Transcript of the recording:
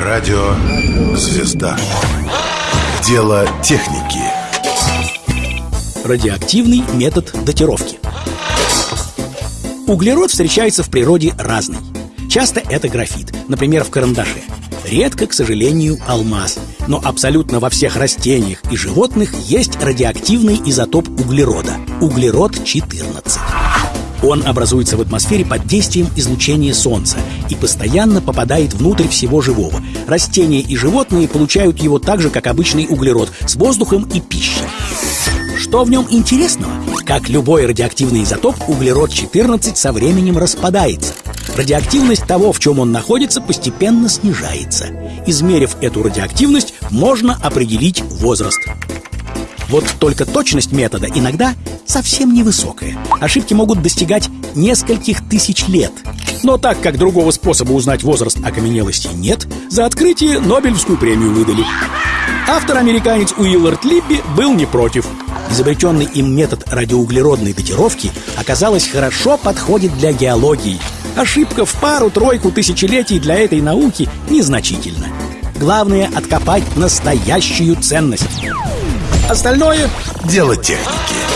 Радио «Звезда». Дело техники. Радиоактивный метод датировки. Углерод встречается в природе разный. Часто это графит, например, в карандаше. Редко, к сожалению, алмаз. Но абсолютно во всех растениях и животных есть радиоактивный изотоп углерода – углерод-14. Он образуется в атмосфере под действием излучения Солнца и постоянно попадает внутрь всего живого. Растения и животные получают его так же, как обычный углерод, с воздухом и пищей. Что в нем интересного? Как любой радиоактивный изотоп, углерод-14 со временем распадается. Радиоактивность того, в чем он находится, постепенно снижается. Измерив эту радиоактивность, можно определить возраст. Вот только точность метода иногда совсем невысокая. Ошибки могут достигать нескольких тысяч лет. Но так как другого способа узнать возраст окаменелости нет, за открытие Нобелевскую премию выдали. Автор-американец Уиллард Либби был не против. Изобретенный им метод радиоуглеродной датировки, оказалось, хорошо подходит для геологии. Ошибка в пару-тройку тысячелетий для этой науки незначительна. Главное — откопать настоящую ценность. Остальное Дело техники.